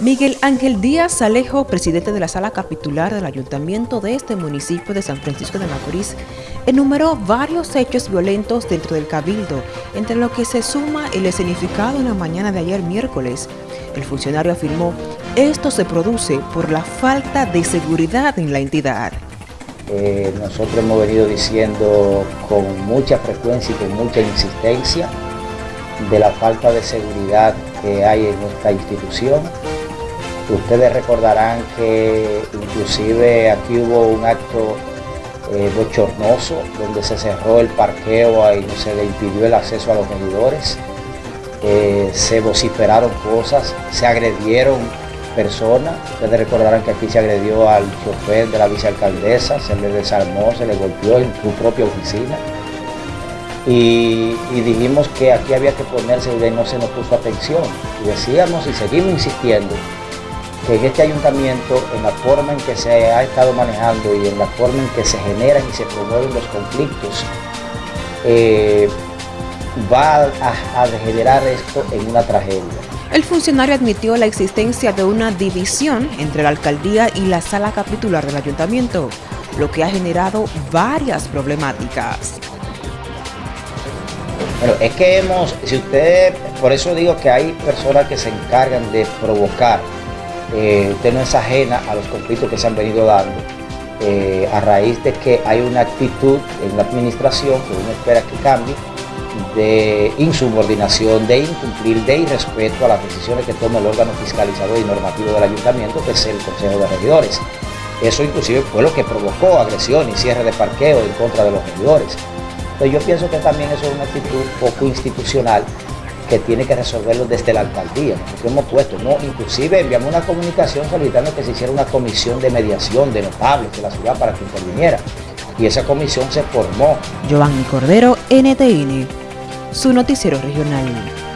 Miguel Ángel Díaz Alejo, presidente de la sala capitular del ayuntamiento de este municipio de San Francisco de Macorís, enumeró varios hechos violentos dentro del cabildo, entre lo que se suma el escenificado en la mañana de ayer miércoles. El funcionario afirmó, esto se produce por la falta de seguridad en la entidad. Eh, nosotros hemos venido diciendo con mucha frecuencia y con mucha insistencia de la falta de seguridad que hay en esta institución Ustedes recordarán que inclusive aquí hubo un acto eh, bochornoso donde se cerró el parqueo y se le impidió el acceso a los medidores. Eh, se vociferaron cosas, se agredieron personas. Ustedes recordarán que aquí se agredió al chofer de la vicealcaldesa, se le desarmó, se le golpeó en su propia oficina. Y, dijimos que aquí había que ponerse y no se nos puso atención. Y decíamos y seguimos insistiendo que en este ayuntamiento, en la forma en que se ha estado manejando y en la forma en que se generan y se promueven los conflictos, eh, va a, degenerar esto en una tragedia. El funcionario admitió la existencia de una división entre la alcaldía y la sala capitular del ayuntamiento, lo que ha generado varias problemáticas. Bueno, es que hemos, si usted, por eso digo que hay personas que se encargan de provocar eh, usted no es ajena a los conflictos que se han venido dando eh, a raíz de que hay una actitud en la administración que uno espera que cambie de insubordinación, de incumplir, de irrespeto a las decisiones que toma el órgano fiscalizador y normativo del ayuntamiento, que es el Consejo de Regidores. Eso inclusive fue lo que provocó agresión y cierre de parqueo en contra de los regidores. Entonces yo pienso que también eso es una actitud poco institucional que tiene que resolverlo desde la alcaldía, que hemos puesto, ¿no? Inclusive enviamos una comunicación solicitando que se hiciera una comisión de mediación de notables de la ciudad para que interviniera. Y esa comisión se formó. Giovanni Cordero, NTN, su noticiero regional.